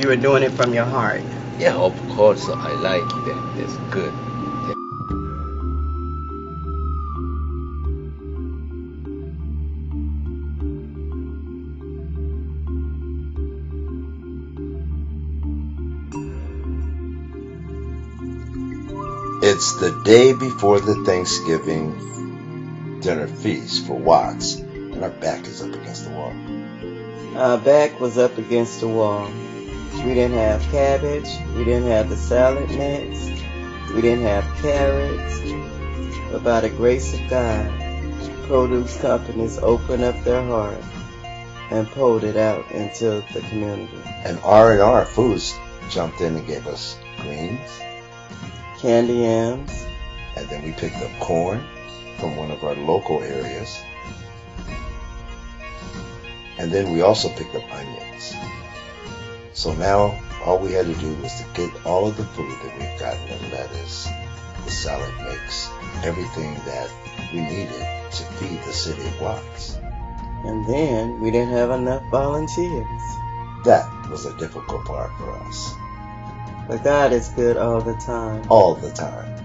Yeah. You were doing it from your heart. Yeah, of course I like that. It's good. It's the day before the Thanksgiving dinner feast for Watts, and our back is up against the wall. Our back was up against the wall. We didn't have cabbage. We didn't have the salad mix. We didn't have carrots. But by the grace of God, produce companies opened up their heart and pulled it out into the community. And R&R Foods jumped in and gave us greens, Candy yams, and then we picked up corn from one of our local areas. And then we also picked up onions. So now all we had to do was to get all of the food that we've gotten, the lettuce, the salad mix, everything that we needed to feed the city of Watts. and then we didn't have enough volunteers. That was a difficult part for us. But God is good all the time. All the time.